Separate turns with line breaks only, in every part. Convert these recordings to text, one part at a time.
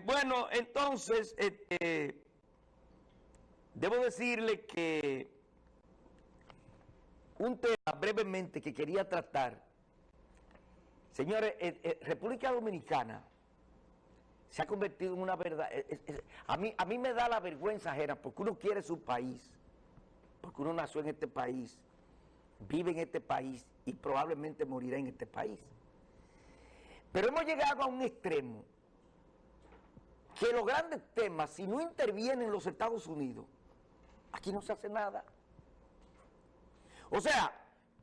Eh, bueno, entonces, este, debo decirle que un tema brevemente que quería tratar, señores, eh, eh, República Dominicana se ha convertido en una verdad, a, mí, a mí me da la vergüenza ajena porque uno quiere su país, porque uno nació en este país, vive en este país y probablemente morirá en este país. Pero hemos llegado a un extremo que los grandes temas, si no intervienen los Estados Unidos, aquí no se hace nada. O sea,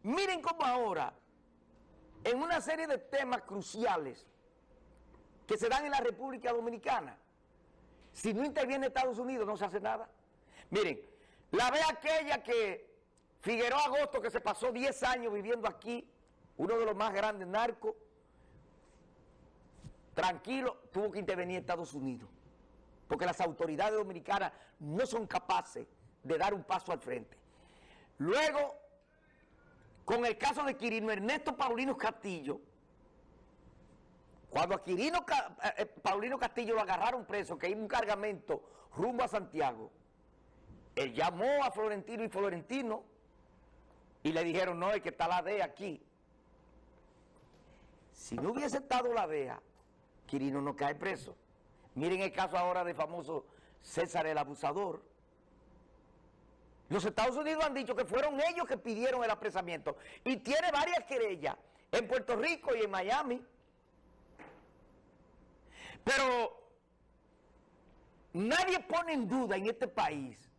miren cómo ahora, en una serie de temas cruciales que se dan en la República Dominicana, si no interviene Estados Unidos no se hace nada. Miren, la ve aquella que Figueroa Agosto, que se pasó 10 años viviendo aquí, uno de los más grandes narcos, tranquilo, tuvo que intervenir Estados Unidos, porque las autoridades dominicanas no son capaces de dar un paso al frente. Luego, con el caso de Quirino Ernesto Paulino Castillo, cuando a Quirino eh, eh, Paulino Castillo lo agarraron preso, que iba un cargamento rumbo a Santiago, él llamó a Florentino y Florentino y le dijeron, no, es que está la DEA aquí. Si no hubiese estado la DEA, Quirino no cae preso. Miren el caso ahora del famoso César el Abusador. Los Estados Unidos han dicho que fueron ellos que pidieron el apresamiento. Y tiene varias querellas en Puerto Rico y en Miami. Pero nadie pone en duda en este país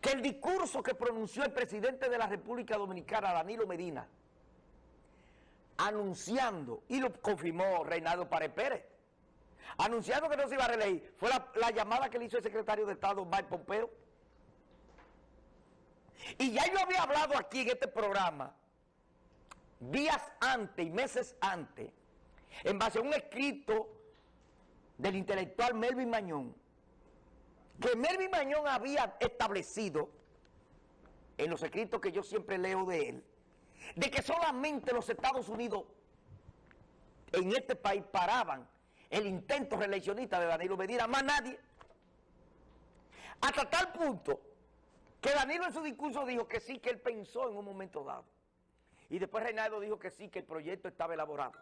que el discurso que pronunció el presidente de la República Dominicana, Danilo Medina, anunciando, y lo confirmó Reinaldo Párez Pérez, anunciando que no se iba a reelegir, fue la, llamada que le hizo el secretario de Estado, Mike Pompeo. Y ya yo había hablado aquí en este programa, días antes y meses antes, en base a un escrito del intelectual Melvin Mañón, que Melvin Mañón había establecido, en los escritos que yo siempre leo de él, de que solamente los Estados Unidos en este país paraban el intento reeleccionista de Danilo Medina, más nadie. Hasta tal punto que Danilo en su discurso dijo que sí, que él pensó en un momento dado. Y después Reinaldo dijo que sí, que el proyecto estaba elaborado.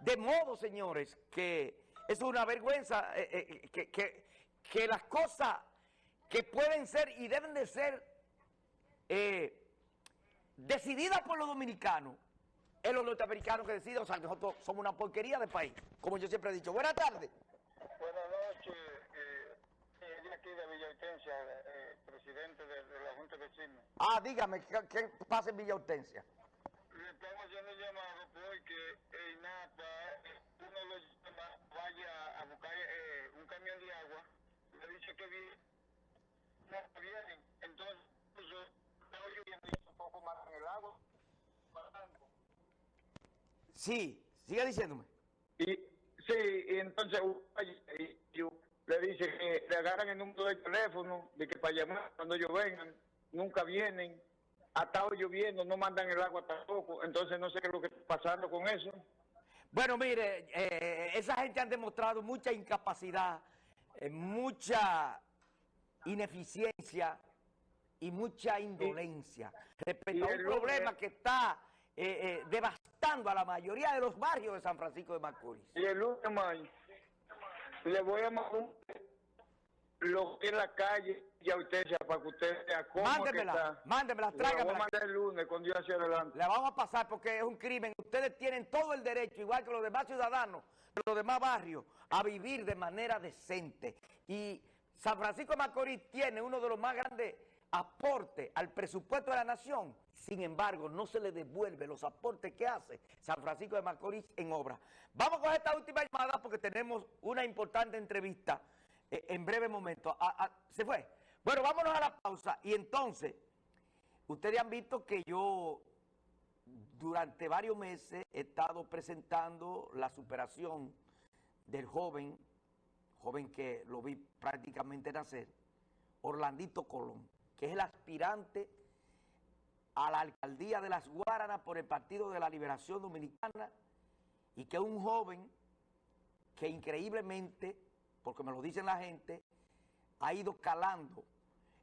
De modo, señores, que es una vergüenza eh, eh, que, que, que, las cosas que pueden ser y deben de ser eh, decidida por los dominicanos, es los norteamericanos que deciden, o sea, nosotros somos una porquería de país, como yo siempre he dicho. Buenas tardes.
Buenas noches, eh, aquí de Villa Hortensia, eh, presidente de, la Junta de Vecinos.
Ah, dígame, ¿qué, pasa en Villa Hortensia?
Le estamos haciendo llamado porque el INAPA, uno lo llama, vaya a buscar eh, un camión de agua, le dice que viene, no vienen, entonces, está lloviendo poco más en el agua.
Sí, siga diciéndome.
Y sí, y entonces le dice que le agarran el número de teléfono, de que para llamar cuando ellos vengan, nunca vienen, ha estado lloviendo, no mandan el agua tampoco, entonces no sé qué es lo que está pasando con eso.
Bueno, mire, eh, esa gente han demostrado mucha incapacidad, eh, mucha ineficiencia y mucha indolencia respecto a un problema que está eh, eh, devastando a la mayoría de los barrios de San Francisco de Macorís.
Y el último le voy a mandar lo que es la calle y a usted para que usted vea cómo
mándemela,
está.
Mándemela, tráigamela.
vamos a el lunes con Dios hacia adelante.
La vamos a pasar porque es un crimen. Ustedes tienen todo el derecho, igual que los demás ciudadanos, los demás barrios, a vivir de manera decente. Y San Francisco de Macorís tiene uno de los más grandes aporte al presupuesto de la nación, sin embargo, no se le devuelve los aportes que hace San Francisco de Macorís en obra. Vamos con esta última llamada porque tenemos una importante entrevista eh, en breve momento. Ah, ah, ¿Se fue? Bueno, vámonos a la pausa y entonces, ustedes han visto que yo durante varios meses he estado presentando la superación del joven, joven que lo vi prácticamente nacer, Orlandito Colón que es el aspirante a la alcaldía de Las Guaranas por el Partido de la Liberación Dominicana y que un joven que increíblemente, porque me lo dicen la gente, ha ido calando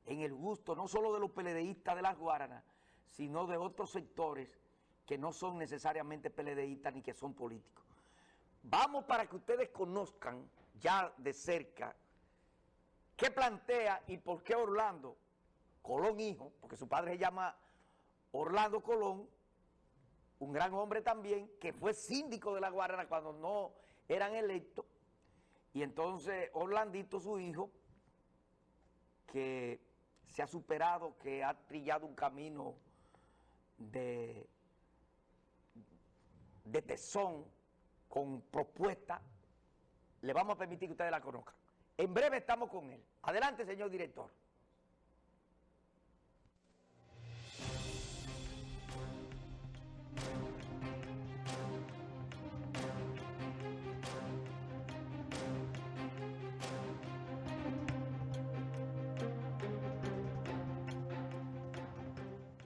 en el gusto no solo de los peledeístas de las Guaranas, sino de otros sectores que no son necesariamente peledeístas ni que son políticos. Vamos para que ustedes conozcan ya de cerca qué plantea y por qué Orlando, Colón hijo, porque su padre se llama Orlando Colón, un gran hombre también, que fue síndico de la Guarana cuando no eran electos, y entonces Orlandito, su hijo, que se ha superado, que ha trillado un camino de, de tesón, con propuesta, le vamos a permitir que ustedes la conozcan. En breve estamos con él. Adelante, señor director.